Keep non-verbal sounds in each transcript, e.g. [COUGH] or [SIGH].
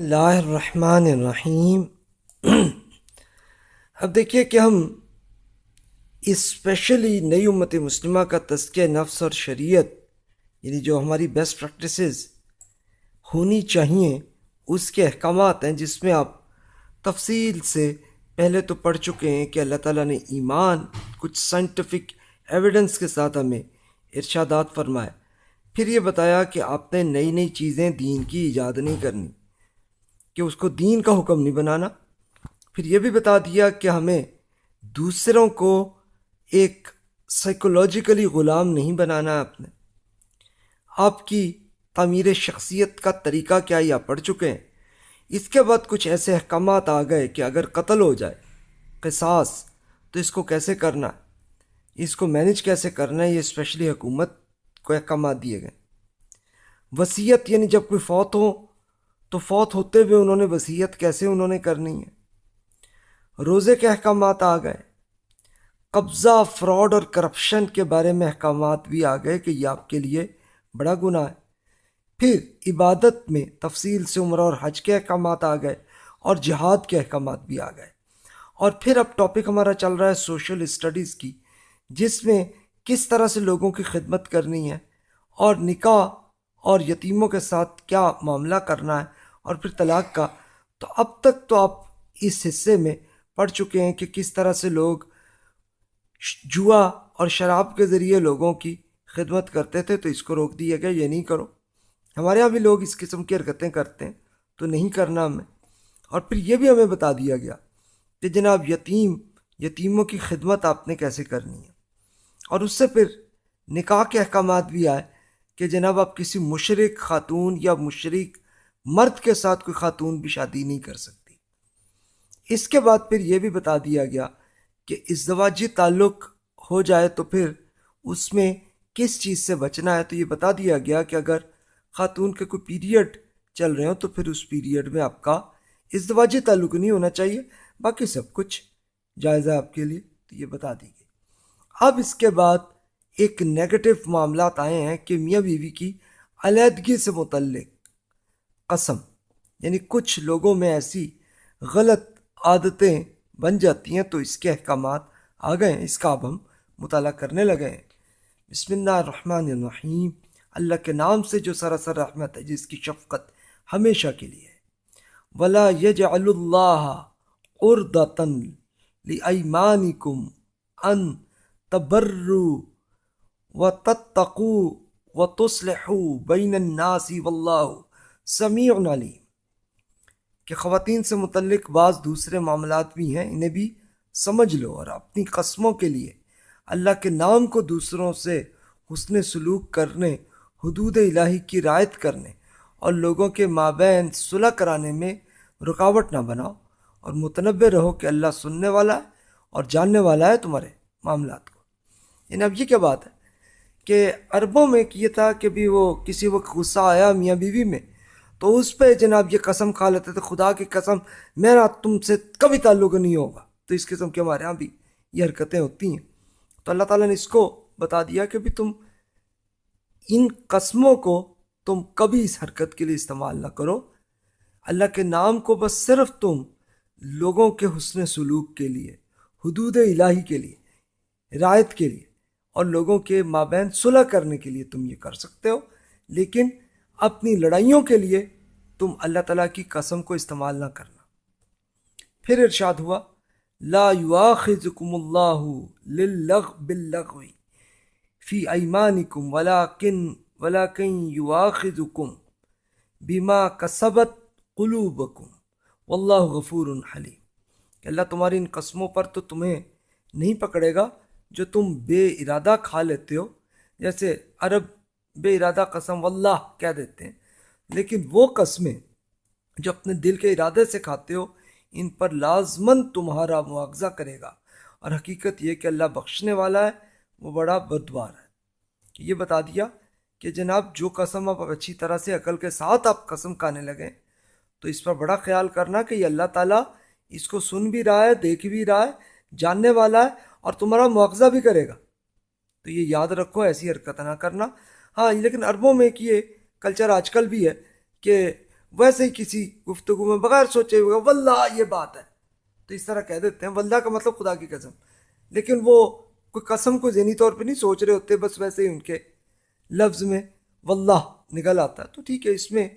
اللہ الرحمن الرحیم۔ [CLEARS THROAT] اب دیکھیے کہ ہم اسپیشلی نئی امت مسلمہ کا تذکیہ نفس اور شریعت یعنی جو ہماری بیسٹ پریکٹسز ہونی چاہیے، اس کے احکامات ہیں جس میں آپ تفصیل سے پہلے تو پڑھ چکے ہیں کہ اللہ تعالیٰ نے ایمان، کچھ سائنٹیفک ایویڈنس کے ساتھ ہمیں ارشادات فرمائے۔ پھر یہ بتایا کہ آپ نے نئی نئی چیزیں دین کی ایجاد نہیں کرنی۔ کہ اس کو دین کا حکم نہیں بنانا۔ پھر یہ بھی بتا دیا کہ ہمیں دوسروں کو ایک سائیکولوجیکلی غلام نہیں بنانا ہے آپ نے آپ کی تعمیر شخصیت کا طریقہ کیا یہ آپ پڑھ چکے ہیں؟ اس کے بعد کچھ ایسے احکامات آ گئے کہ اگر قتل ہو جائے، قصاص، تو اس کو کیسے کرنا؟ ہے اس کو مینج کیسے کرنا ہے؟ یہ اسپیشلی حکومت کو احکامات دیے گئے۔ وصیت یعنی جب کوئی فوت ہو تو فوت ہوتے ہوئے انہوں نے وصیت کیسے انہوں نے کرنی ہے؟ روزے کے احکامات آ گئے۔ قبضہ، فراڈ اور کرپشن کے بارے میں احکامات بھی آ گئے کہ یہ آپ کے لیے بڑا گناہ ہے۔ پھر عبادت میں تفصیل سے عمرہ اور حج کے احکامات آ گئے اور جہاد کے احکامات بھی آ گئے۔ اور پھر اب ٹاپک ہمارا چل رہا ہے سوشل اسٹڈیز کی، جس میں کس طرح سے لوگوں کی خدمت کرنی ہے اور نکاح اور یتیموں کے ساتھ کیا معاملہ کرنا ہے۔ اور پھر طلاق کا۔ تو اب تک تو آپ اس حصے میں پڑھ چکے ہیں کہ کس طرح سے لوگ جوا اور شراب کے ذریعے لوگوں کی خدمت کرتے تھے تو اس کو روک دیا گیا، یہ نہیں کرو۔ ہمارے یہاں بھی لوگ اس قسم کی حرکتیں کرتے ہیں، تو نہیں کرنا ہمیں۔ اور پھر یہ بھی ہمیں بتا دیا گیا کہ جناب یتیم، یتیموں کی خدمت آپ نے کیسے کرنی ہے۔ اور اس سے پھر نکاح کے احکامات بھی آئے کہ جناب آپ کسی مشرق خاتون یا مشرق مرد کے ساتھ کوئی خاتون بھی شادی نہیں کر سکتی۔ اس کے بعد پھر یہ بھی بتا دیا گیا کہ ازدواجی تعلق ہو جائے تو پھر اس میں کس چیز سے بچنا ہے؟ تو یہ بتا دیا گیا کہ اگر خاتون کے کوئی پیریڈ چل رہے ہوں تو پھر اس پیریڈ میں آپ کا ازدواجی تعلق نہیں ہونا چاہیے، باقی سب کچھ جائزہ آپ کے لیے۔ تو یہ بتا دی گئی۔ اب اس کے بعد ایک نیگیٹو معاملات آئے ہیں کہ میاں بیوی کی علیحدگی سے متعلق۔ قسم یعنی کچھ لوگوں میں ایسی غلط عادتیں بن جاتی ہیں تو اس کے احکامات آ گئے ہیں۔ اس کا اب ہم مطالعہ کرنے لگے ہیں۔ بسم اللہ الرحمن الرحیم۔ اللہ کے نام سے جو سراسر رحمت ہے، جس کی شفقت ہمیشہ کے لیے ہے۔ ولا یج اللہ اردن لمانکم ان تبرو و تتقو و تسلحو بین الناس واللہ سمیع علیم کہ خواتین سے متعلق بعض دوسرے معاملات بھی ہیں، انہیں بھی سمجھ لو اور اپنی قسموں کے لیے اللہ کے نام کو دوسروں سے حسن سلوک کرنے، حدود الہی کی رعایت کرنے اور لوگوں کے مابین صلح کرانے میں رکاوٹ نہ بناؤ اور متنوع رہو کہ اللہ سننے والا ہے اور جاننے والا ہے تمہارے معاملات کو۔ یعنی اب یہ کیا بات ہے کہ عربوں میں یہ تھا کہ بھی وہ کسی وقت غصہ آیا میاں بیوی میں تو اس پہ جناب یہ قسم کھا لیتے تھے، خدا کی قسم، میرا تم سے کبھی تعلق نہیں ہوگا۔ تو اس قسم کے ہمارے یہاں بھی یہ حرکتیں ہوتی ہیں۔ تو اللہ تعالیٰ نے اس کو بتا دیا کہ بھی تم ان قسموں کو تم کبھی اس حرکت کے لیے استعمال نہ کرو۔ اللہ کے نام کو بس صرف تم لوگوں کے حسن سلوک کے لیے، حدود الہی کے لیے، رعایت کے لیے اور لوگوں کے مابین صلح کرنے کے لیے تم یہ کر سکتے ہو۔ لیکن اپنی لڑائیوں کے لیے تم اللہ تعالیٰ کی قسم کو استعمال نہ کرنا۔ پھر ارشاد ہوا، لا یواخذکم اللہ للغ باللغو فی ایمانکم ولیکن ولیکن یواخذکم بما کسبت قلوبکم۔ واللہ غفور حلیم۔ کہ اللہ تمہاری ان قسموں پر تو تمہیں نہیں پکڑے گا جو تم بے ارادہ کھا لیتے ہو۔ جیسے عرب بے ارادہ قسم واللہ کہہ دیتے ہیں۔ لیکن وہ قسمیں جو اپنے دل کے ارادے سے کھاتے ہو، ان پر لازمن تمہارا معاوضہ کرے گا۔ اور حقیقت یہ کہ اللہ بخشنے والا ہے، وہ بڑا بدوار ہے۔ یہ بتا دیا کہ جناب، جو قسم آپ اچھی طرح سے عقل کے ساتھ آپ قسم کھانے لگیں تو اس پر بڑا خیال کرنا کہ یہ اللہ تعالیٰ اس کو سن بھی رہا ہے، دیکھ بھی رہا ہے، جاننے والا ہے اور تمہارا معاوضہ بھی کرے گا۔ تو یہ یاد رکھو، ایسی حرکت نہ کرنا۔ ہاں لیکن عربوں میں کہ یہ کلچر آج کل بھی ہے کہ ویسے ہی کسی گفتگو میں بغیر سوچے ہوئے، واللہ یہ بات ہے۔ تو اس طرح کہہ دیتے ہیں، واللہ کا مطلب خدا کی قسم۔ لیکن وہ کوئی قسم کو ذہنی طور پہ نہیں سوچ رہے ہوتے، بس ویسے ہی ان کے لفظ میں واللہ نکل آتا ہے۔ تو ٹھیک ہے، اس میں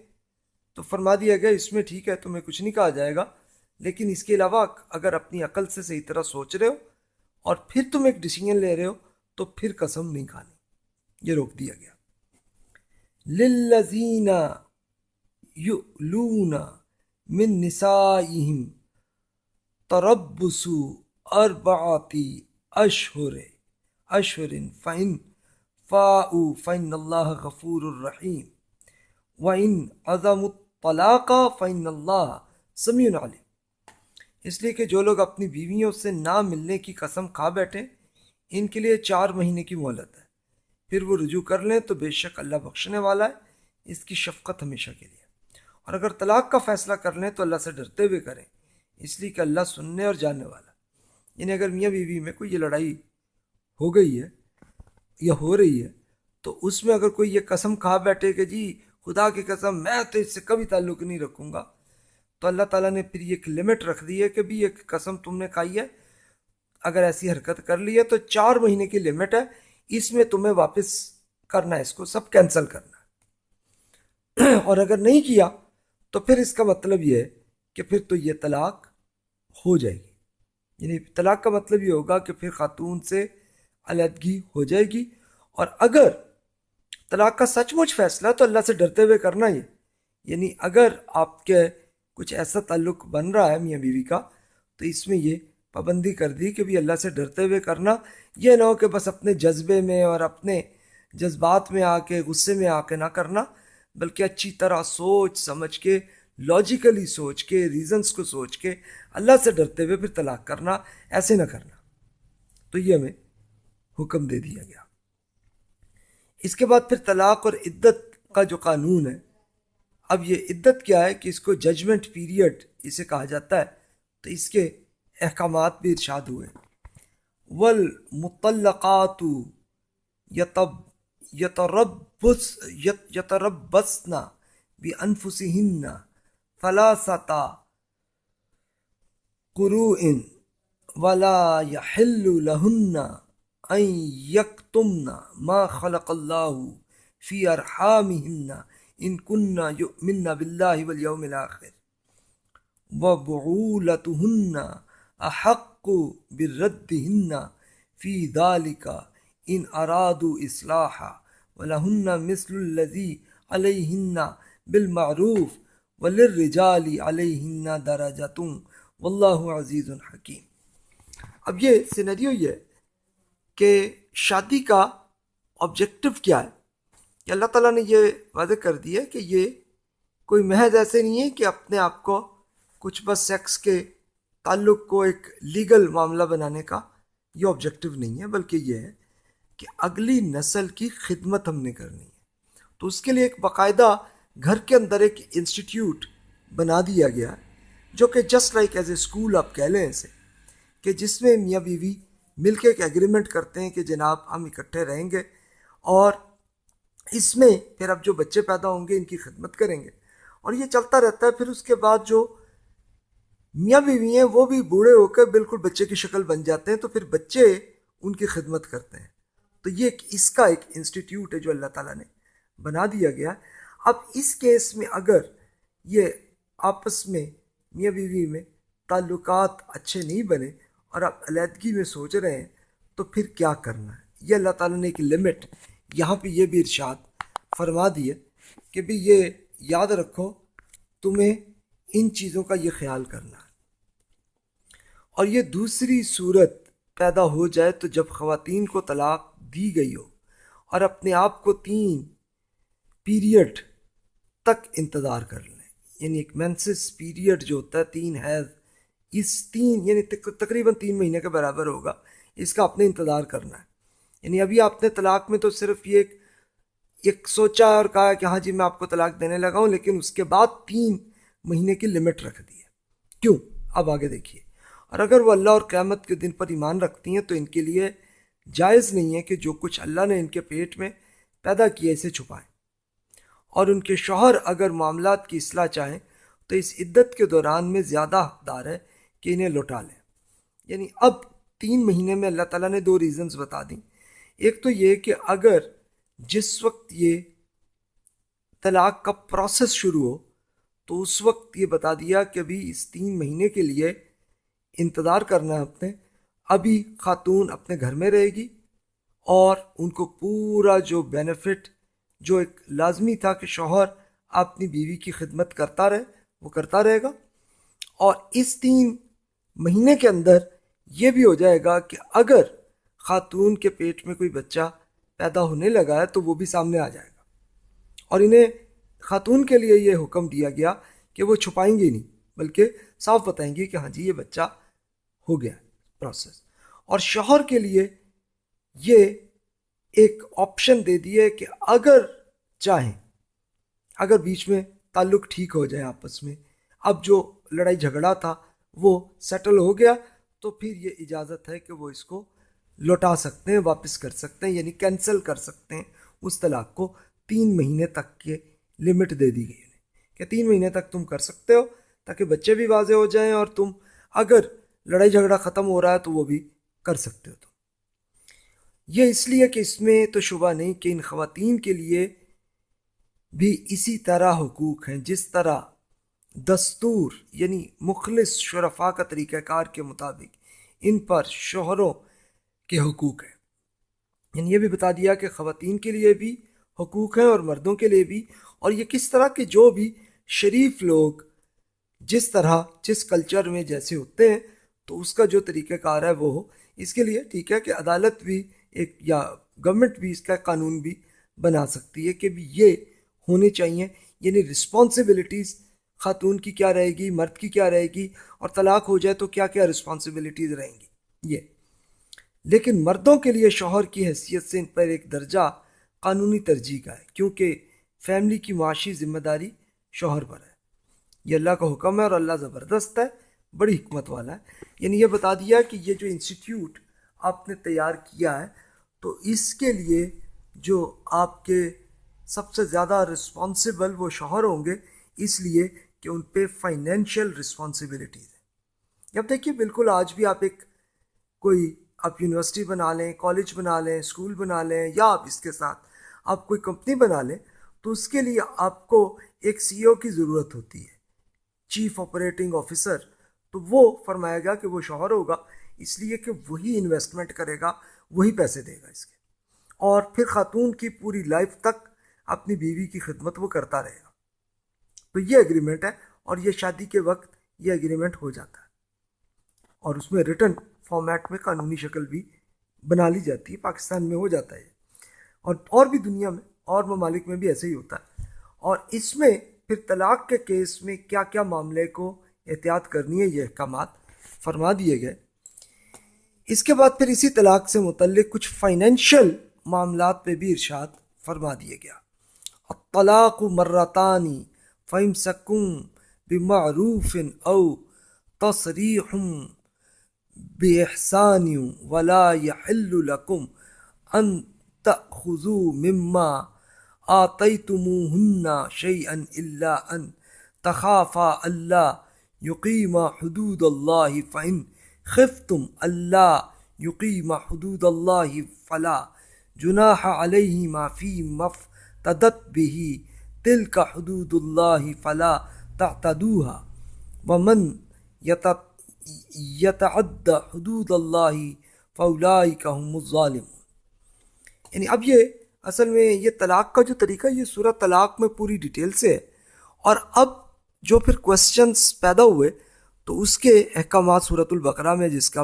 تو فرما دیا گیا، اس میں ٹھیک ہے، تمہیں کچھ نہیں کہا جائے گا۔ لیکن اس کے علاوہ اگر اپنی عقل سے صحیح طرح سوچ رہے ہو اور پھر تم ایک ڈیسیجن لے رہے ہو، تو پھر قسم نہیں کھانی۔ یہ روک دیا گیا۔ للذین یؤلون من نسائہم تربص اربعات اشہر اشہر فإن فاؤوا فإن اللہ غفور الرحیم وإن عظم الطلاق فإن اللہ سمیع علیم اس لیے کہ جو لوگ اپنی بیویوں سے نہ ملنے کی قسم کھا بیٹھیں ان کے لیے چار مہینے کی مہلت ہے۔ پھر وہ رجوع کر لیں تو بے شک اللہ بخشنے والا ہے، اس کی شفقت ہمیشہ کے لیے۔ اور اگر طلاق کا فیصلہ کر لیں تو اللہ سے ڈرتے ہوئے کریں، اس لیے کہ اللہ سننے اور جاننے والا۔ یعنی اگر میاں بیوی میں کوئی یہ لڑائی ہو گئی ہے یا ہو رہی ہے، تو اس میں اگر کوئی یہ قسم کھا بیٹھے کہ جی خدا کی قسم، میں تو اس سے کبھی تعلق نہیں رکھوں گا، تو اللہ تعالیٰ نے پھر ایک لمٹ رکھ دی ہے کہ بھی ایک قسم تم نے کھائی ہے، اگر ایسی حرکت کر لی ہے تو چار مہینے کی لمٹ ہے۔ اس میں تمہیں واپس کرنا ہے، اس کو سب کینسل کرنا ہے۔ اور اگر نہیں کیا، تو پھر اس کا مطلب یہ ہے کہ پھر تو یہ طلاق ہو جائے گی۔ یعنی طلاق کا مطلب یہ ہوگا کہ پھر خاتون سے علیحدگی ہو جائے گی۔ اور اگر طلاق کا سچ مچ فیصلہ تو اللہ سے ڈرتے ہوئے کرنا ہی۔ یعنی اگر آپ کے کچھ ایسا تعلق بن رہا ہے میاں بیوی کا، تو اس میں یہ پابندی کر دی کہ بھی اللہ سے ڈرتے ہوئے کرنا۔ یہ نہ ہو کہ بس اپنے جذبے میں اور اپنے جذبات میں آ کے، غصے میں آ کے نہ کرنا، بلکہ اچھی طرح سوچ سمجھ کے لاجیکلی سوچ کے ریزنس کو سوچ کے اللہ سے ڈرتے ہوئے پھر طلاق کرنا، ایسے نہ کرنا۔ تو یہ ہمیں حکم دے دیا گیا۔ اس کے بعد پھر طلاق اور عدت کا جو قانون ہے، اب یہ عدت کیا ہے کہ اس کو ججمنٹ پیریڈ اسے کہا جاتا ہے۔ تو اس کے احکامات بھی ارشاد ہوئے۔ والمطلقات یتب یتربس یتربسنا بانفسهن ثلاثه قروء ولا يحل لهن ان يكتمن ما خلق الله في ارحامهن ان كن يؤمن بالله واليوم الاخر وبعولتهن احق بردهن فی ذالک ان ارادو اصلاحا ولہن مثل الذی علیہن بالمعروف وللرجال علیہن درجتوں واللہ عزیز حکیم۔ اب یہ سینریو یہ ہے کہ شادی کا آبجیکٹو کیا ہے؟ کہ اللہ تعالیٰ نے یہ واضح کر دیا کہ یہ کوئی محض ایسے نہیں ہے کہ اپنے آپ کو کچھ بس سیکس کے تعلق کو ایک لیگل معاملہ بنانے کا یہ آبجیکٹو نہیں ہے، بلکہ یہ ہے کہ اگلی نسل کی خدمت ہم نے کرنی ہے۔ تو اس کے لیے ایک باقاعدہ گھر کے اندر ایک انسٹیٹیوٹ بنا دیا گیا ہے جو کہ just like as a school آپ کہہ لیں اسے، کہ جس میں میاں بیوی مل کے ایک ایگریمنٹ کرتے ہیں کہ جناب ہم اکٹھے رہیں گے اور اس میں پھر اب جو بچے پیدا ہوں گے ان کی خدمت کریں گے۔ اور یہ چلتا رہتا ہے، پھر اس کے بعد جو میاں بیوی ہیں، وہ بھی بوڑھے ہو کر بالکل بچے کی شکل بن جاتے ہیں تو پھر بچے ان کی خدمت کرتے ہیں۔ تو یہ ایک، اس کا ایک انسٹیٹیوٹ ہے جو اللہ تعالیٰ نے بنا دیا گیا۔ اب اس کیس میں اگر یہ آپس میں، میاں بیوی میں تعلقات اچھے نہیں بنے اور آپ علیحدگی میں سوچ رہے ہیں، تو پھر کیا کرنا ہے؟ یہ اللہ تعالیٰ نے ایک لمٹ یہاں پہ یہ بھی ارشاد فرما دیے کہ بھی یہ یاد رکھو، تمہیں ان چیزوں کا یہ خیال کرنا ہے۔ اور یہ دوسری صورت پیدا ہو جائے تو جب خواتین کو طلاق دی گئی ہو اور اپنے آپ کو تین پیریڈ تک انتظار کر لیں یعنی ایک مینسس پیریڈ جو ہوتا ہے، تین حیض اس تین یعنی تقریباً تین مہینے کے برابر ہوگا، اس کا اپنے انتظار کرنا ہے۔ یعنی ابھی آپ نے طلاق میں تو صرف یہ ایک ایک سوچا اور کہا کہ ہاں جی میں آپ کو طلاق دینے لگا ہوں، لیکن اس کے بعد تین مہینے کی لمٹ رکھ دی ہے۔ کیوں؟ اب آگے دیکھیے۔ اور اگر وہ اللہ اور قیامت کے دن پر ایمان رکھتی ہیں تو ان کے لیے جائز نہیں ہے کہ جو کچھ اللہ نے ان کے پیٹ میں پیدا کیا اسے چھپائیں۔ اور ان کے شوہر اگر معاملات کی اصلاح چاہیں تو اس عدت کے دوران میں زیادہ حقدار ہے کہ انہیں لوٹا لیں۔ یعنی اب تین مہینے میں اللہ تعالیٰ نے دو ریزنز بتا دیں۔ ایک تو یہ کہ اگر جس وقت یہ طلاق کا پروسیس شروع ہو تو اس وقت یہ بتا دیا کہ ابھی اس تین مہینے کے لیے انتظار کرنا ہے اپنے، ابھی خاتون اپنے گھر میں رہے گی اور ان کو پورا جو بینیفٹ جو ایک لازمی تھا کہ شوہر اپنی بیوی کی خدمت کرتا رہے، وہ کرتا رہے گا۔ اور اس تین مہینے کے اندر یہ بھی ہو جائے گا کہ اگر خاتون کے پیٹ میں کوئی بچہ پیدا ہونے لگا ہے تو وہ بھی سامنے آ جائے گا۔ اور انہیں خاتون کے لیے یہ حکم دیا گیا کہ وہ چھپائیں گے نہیں، بلکہ صاف بتائیں گے کہ ہاں جی یہ بچہ ہو گیا پروسیس اور شوہر کے لیے یہ ایک آپشن دے دیے کہ اگر چاہیں، اگر بیچ میں تعلق ٹھیک ہو جائے آپس میں، اب جو لڑائی جھگڑا تھا وہ سیٹل ہو گیا تو پھر یہ اجازت ہے کہ وہ اس کو لوٹا سکتے ہیں، واپس کر سکتے ہیں یعنی کینسل کر سکتے ہیں۔ اس طلاق کو تین مہینے تک کے لمٹ دے دی گئی کہ تین مہینے تک تم کر سکتے ہو تاکہ بچے بھی واضح ہو جائیں اور تم اگر لڑائی جھگڑا ختم ہو رہا ہے تو وہ بھی کر سکتے ہو تم۔ یہ اس لیے کہ اس میں تو شبہ نہیں کہ ان خواتین کے لیے بھی اسی طرح حقوق ہیں، جس طرح دستور یعنی مخلص شرفا کا طریقہ کار کے مطابق ان پر شوہروں کے حقوق ہیں۔ یعنی یہ بھی بتا دیا کہ خواتین کے لیے بھی حقوق ہیں اور مردوں کے لیے بھی۔ اور یہ کس طرح کے جو بھی شریف لوگ جس طرح، جس کلچر میں جیسے ہوتے ہیں تو اس کا جو طریقہ کار ہے وہ ہو۔ اس کے لیے ٹھیک ہے کہ عدالت بھی ایک یا گورنمنٹ بھی اس کا قانون بھی بنا سکتی ہے کہ بھی یہ ہونے چاہیے۔ یعنی رسپانسبلٹیز خاتون کی کیا رہے گی، مرد کی کیا رہے گی، اور طلاق ہو جائے تو کیا کیا رسپانسبلٹیز رہیں گی۔ یہ۔ لیکن مردوں کے لیے شوہر کی حیثیت سے ان پر ایک درجہ قانونی ترجیح کا ہے، کیونکہ فیملی کی معاشی ذمہ داری شوہر پر ہے۔ یہ اللہ کا حکم ہے اور اللہ زبردست ہے۔ بڑی حکمت والا ہے۔ یعنی یہ بتا دیا کہ یہ جو انسٹیٹیوٹ آپ نے تیار کیا ہے، تو اس کے لیے جو آپ کے سب سے زیادہ رسپانسبل وہ شوہر ہوں گے، اس لیے کہ ان پہ فائنینشیل رسپانسبلٹیز ہیں۔ اب دیکھیے، بالکل آج بھی آپ ایک کوئی آپ یونیورسٹی بنا لیں، کالج بنا لیں، اسکول بنا لیں، یا آپ اس کے ساتھ آپ کوئی کمپنی بنا لیں، تو اس کے لیے آپ کو ایک سی او کی ضرورت ہوتی ہے۔ چیف آپریٹنگ آفیسر تو وہ فرمایا گیا کہ وہ شوہر ہوگا، اس لیے کہ وہی انویسٹمنٹ کرے گا، وہی پیسے دے گا اس کے۔ اور پھر خاتون کی پوری لائف تک اپنی بیوی کی خدمت وہ کرتا رہے گا۔ تو یہ اگریمنٹ ہے اور یہ شادی کے وقت یہ اگریمنٹ ہو جاتا ہے۔ اور اس میں ریٹرن فارمیٹ میں قانونی شکل بھی بنا لی جاتی ہے، پاکستان میں ہو جاتا ہے اور اور بھی دنیا میں، اور ممالک میں بھی ایسے ہی ہوتا ہے۔ اور اس میں پھر طلاق کے کیس میں کیا کیا معاملے کو احتیاط کرنی ہے یہ احکامات، فرما دیے گئے۔ اس کے بعد پھر اسی طلاق سے متعلق کچھ فائنینشیل معاملات پہ بھی ارشاد فرما دیا گیا۔ طلاق مرتانی فہم سکوں بمعروف او تصریح بإحسان ولا يحل لكم أن تأخذوا مما آتيتموهن شيئا إلا أن تخافا ألا يقيم حدود الله فإن خفتم ألا يقيم حدود الله فلا جناح عليهما فيما افتدت به تلك حدود الله فلا تعتدوها ومن يتعد حدود اللہ فولائی کا الظالم یعنی اب یہ اصل میں یہ طلاق کا جو طریقہ یہ صورت طلاق میں پوری ڈیٹیل سے ہے اور اب جو پھر کوشچنس پیدا ہوئے، تو اس کے احکامات صورت البقرہ میں جس کا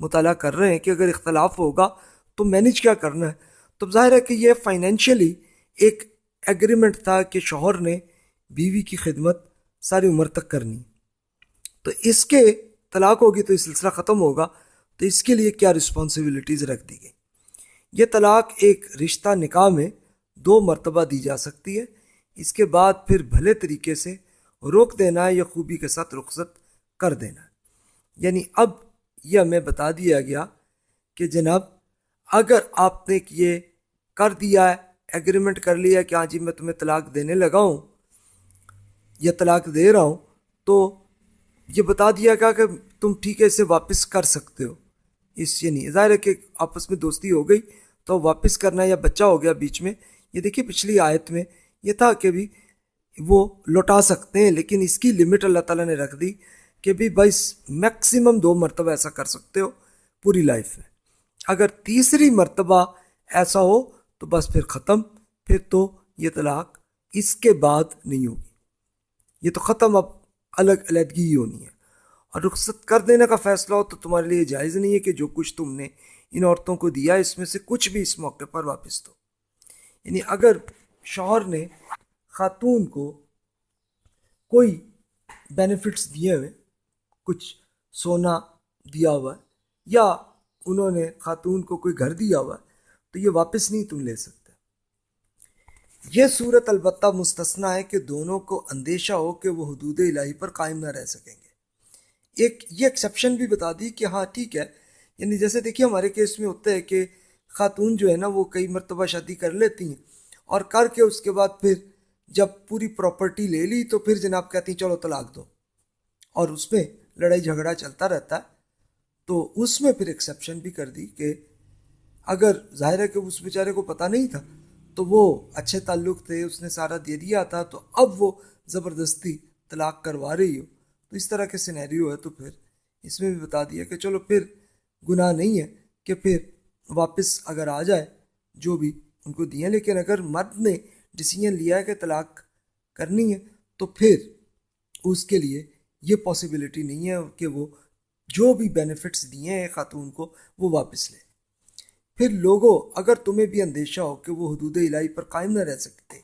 مطالعہ کر رہے ہیں کہ اگر اختلاف ہوگا تو مینج کیا کرنا ہے؟ تو ظاہر ہے کہ یہ فائنینشلی ایک ایگریمنٹ تھا کہ شوہر نے بیوی کی خدمت ساری عمر تک کرنی۔ تو اس کے طلاق ہوگی تو یہ سلسلہ ختم ہوگا، تو اس کے لیے کیا رسپانسبلٹیز رکھ دی گئی؟ یہ طلاق ایک رشتہ نکاح میں دو مرتبہ دی جا سکتی ہے، اس کے بعد پھر بھلے طریقے سے روک دینا ہے یا خوبی کے ساتھ رخصت کر دینا۔ ہے یعنی اب یہ ہمیں بتا دیا گیا کہ جناب، اگر آپ نے یہ کر دیا ہے ایگریمنٹ کر لیا کہ ہاں جی میں تمہیں طلاق دینے لگا ہوں یا طلاق دے رہا ہوں، تو یہ بتا دیا گیا کہ تم ٹھیک ہے، اسے واپس کر سکتے ہو۔ اس یہ نہیں ظاہر ہے کہ آپس میں دوستی ہو گئی تو واپس کرنا یا بچہ ہو گیا بیچ میں۔ یہ دیکھیے پچھلی آیت میں یہ تھا کہ بھی وہ لوٹا سکتے ہیں، لیکن اس کی لمٹ اللہ تعالیٰ نے رکھ دی کہ بھی بھائی میکسیمم دو مرتبہ ایسا کر سکتے ہو، پوری لائف میں۔ اگر تیسری مرتبہ ایسا ہو تو بس پھر ختم، پھر تو یہ طلاق اس کے بعد نہیں ہوگی۔ یہ تو ختم، اب الگ علیحدگی ہی ہونی ہے۔ اور رخصت کر دینے کا فیصلہ ہو تو تمہارے لیے جائز نہیں ہے کہ جو کچھ تم نے ان عورتوں کو دیا، اس میں سے کچھ بھی اس موقع پر واپس دو۔ یعنی اگر شوہر نے خاتون کو کوئی بینیفٹس دیے ہوئے، کچھ سونا دیا ہوا ہے یا انہوں نے خاتون کو کوئی گھر دیا ہوا ہے تو یہ واپس نہیں تم لے سکتے۔ یہ صورت البتہ مستثنا ہے کہ دونوں کو اندیشہ ہو کہ وہ حدود الہی پر قائم نہ رہ سکیں گے۔ ایک، یہ ایکسیپشن بھی بتا دی کہ ہاں ٹھیک ہے۔ یعنی جیسے دیکھیے، ہمارے کیس میں ہوتا ہے کہ خاتون جو ہے نا، وہ کئی مرتبہ شادی کر لیتی ہیں اور کر کے اس کے بعد پھر جب پوری پراپرٹی لے لی تو پھر جناب کہتی ہیں، چلو طلاق دو۔ اور اس میں لڑائی جھگڑا چلتا رہتا۔ ہے تو اس میں پھر ایکسیپشن بھی کر دی کہ اگر ظاہر ہے کہ اس بیچارے کو پتہ نہیں تھا، تو وہ اچھے تعلق تھے، اس نے سارا دے دیا تھا، تو اب وہ زبردستی طلاق کروا رہی ہو۔ تو اس طرح کے سینیریو ہے، تو پھر اس میں بھی بتا دیا کہ چلو پھر گناہ نہیں ہے کہ پھر واپس اگر آ جائے، جو بھی ان کو دیا لیکن اگر مرد نے ڈسیزن لیا ہے کہ طلاق کرنی ہے، تو پھر اس کے لیے یہ پاسبلٹی نہیں ہے کہ وہ جو بھی بینیفٹس دیے ہیں خاتون کو، وہ واپس لے۔ پھر لوگوں، اگر تمہیں بھی اندیشہ ہو کہ وہ حدود الہی پر قائم نہ رہ سکتے،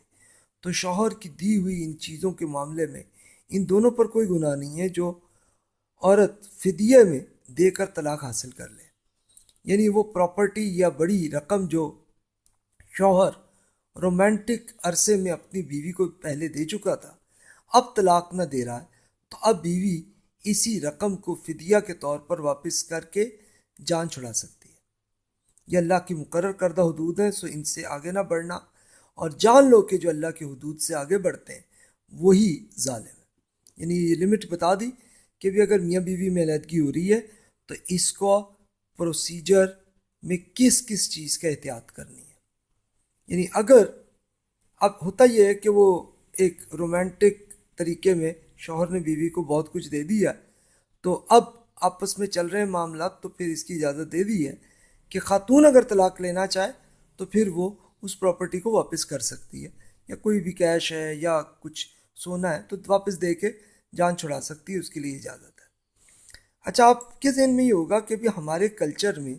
تو شوہر کی دی ہوئی ان چیزوں کے معاملے میں ان دونوں پر کوئی گناہ نہیں ہے جو عورت فدیے میں دے کر طلاق حاصل کر لے۔ یعنی وہ پراپرٹی یا بڑی رقم جو شوہر رومانٹک عرصے میں اپنی بیوی کو پہلے دے چکا تھا، اب طلاق نہ دے رہا ہے۔ تو اب بیوی اسی رقم کو فدیہ کے طور پر واپس کر کے جان چھڑا سکتی ہے۔ یہ اللہ کی مقرر کردہ حدود ہیں، سو ان سے آگے نہ بڑھنا۔ اور جان لو کہ جو اللہ کی حدود سے آگے بڑھتے ہیں، وہی ظالم ہے۔ یعنی یہ لمٹ بتا دی کہ بھی اگر میاں بیوی میں علیحدگی ہو رہی ہے، تو اس کو پروسیجر میں کس کس چیز کا احتیاط کرنی ہے؟ یعنی اگر اب ہوتا یہ ہے کہ وہ ایک رومانٹک طریقے میں شوہر نے بیوی کو بہت کچھ دے دیا تو اب آپس میں چل رہے ہیں معاملات تو پھر اس کی اجازت دے دی ہے کہ خاتون اگر طلاق لینا چاہے تو پھر وہ اس پراپرٹی کو واپس کر سکتی ہے یا کوئی بھی کیش ہے یا کچھ سونا ہے تو واپس دے کے جان چھڑا سکتی ہے، اس کے لیے اجازت ہے۔ اچھا آپ کے ذہن میں یہ ہوگا کہ بھی ہمارے کلچر میں،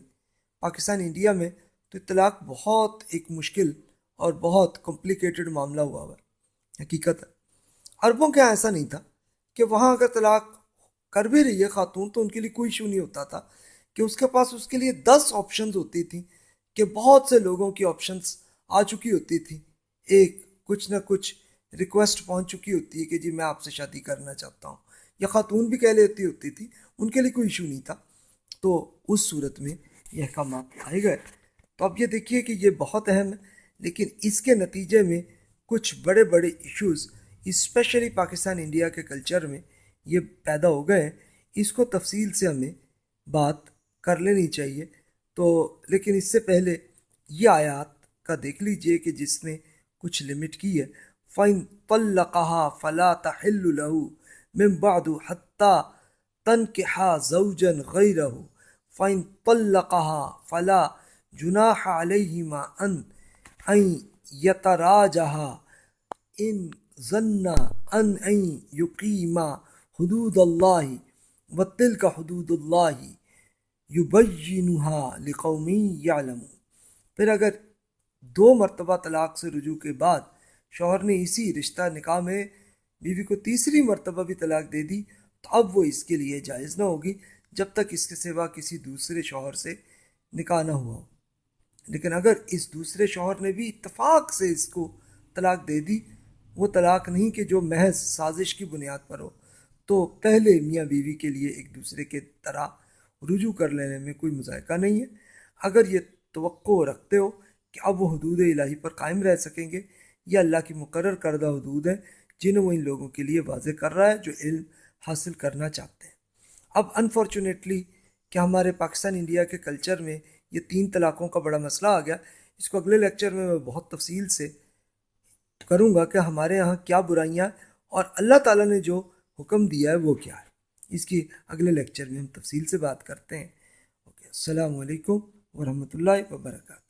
پاکستان، انڈیا میں تو طلاق بہت ایک مشکل اور بہت کمپلیکیٹڈ معاملہ ہوا ہوا ہے، حقیقت ہے۔ عربوں کے یہاں ایسا نہیں تھا کہ وہاں اگر طلاق کر بھی رہی ہے خاتون تو ان کے لیے کوئی ایشو نہیں ہوتا تھا۔ کہ اس کے پاس اس کے لیے دس آپشنز ہوتی تھیں، کہ بہت سے لوگوں کی آپشنز آ چکی ہوتی تھی ایک کچھ نہ کچھ ریکویسٹ پہنچ چکی ہوتی ہے کہ جی میں آپ سے شادی کرنا چاہتا ہوں۔ یا خاتون بھی کہہ لیتی ہوتی تھی، ان کے لیے کوئی ایشو نہیں تھا۔ تو اس صورت میں یہ احکامات آئے گئے۔ تو اب یہ دیکھیے کہ یہ بہت اہم ہے، لیکن اس کے نتیجے میں کچھ بڑے بڑے ایشوز اسپیشلی پاکستان، انڈیا کے کلچر میں یہ پیدا ہو گئے ہیں۔ اس کو تفصیل سے ہمیں بات کر لینی چاہیے۔ تو لیکن اس سے پہلے یہ آیات کا دیکھ لیجیے کہ جس نے کچھ لمٹ کی ہے۔ فَإِن طَلَّقَهَا فَلَا تَحِلُّ لَهُ مِن بَعْدُ حَتَّى تَنْكِحَا زَوْجًا غَيْرَهُ۔ فَإِن طَلَّقَهَا فَلَا جُنَاحَ عَلَيْهِمَا أَن أَن يَتَرَاجَعَا إِن ظَنَّا أَن أَن حدود اللہ وَتِلْكَ حدود اللہ یبینہا لقومی یعلم پھر اگر دو مرتبہ طلاق سے رجوع کے بعد شوہر نے اسی رشتہ نکاح میں بیوی کو تیسری مرتبہ بھی طلاق دے دی، تو اب وہ اس کے لیے جائز نہ ہوگی جب تک اس کے سوا کسی دوسرے شوہر سے نکاح نہ ہوا ہو۔ لیکن اگر اس دوسرے شوہر نے بھی اتفاق سے اس کو طلاق دے دی، وہ طلاق نہیں کہ جو محض سازش کی بنیاد پر ہو۔ تو پہلے میاں بیوی کے لیے ایک دوسرے کے طرح رجوع کر لینے میں کوئی مذائقہ نہیں ہے۔ اگر یہ توقع رکھتے ہو کیا وہ حدود الہی پر قائم رہ سکیں گے یہ اللہ کی مقرر کردہ حدود ہیں جنہیں وہ ان لوگوں کے لیے واضح کر رہا ہے جو علم حاصل کرنا چاہتے ہیں۔ اب انفارچونیٹلی کہ ہمارے پاکستان انڈیا کے کلچر میں یہ تین طلاقوں کا بڑا مسئلہ آ گیا۔ اس کو اگلے لیکچر میں میں بہت تفصیل سے کروں گا کہ ہمارے یہاں کیا برائیاں اور اللہ تعالیٰ نے جو حکم دیا ہے وہ کیا ہے۔ اس کی اگلے لیکچر میں ہم تفصیل سے بات کرتے ہیں۔ اوکے السلام علیکم ورحمۃ اللہ وبرکاتہ۔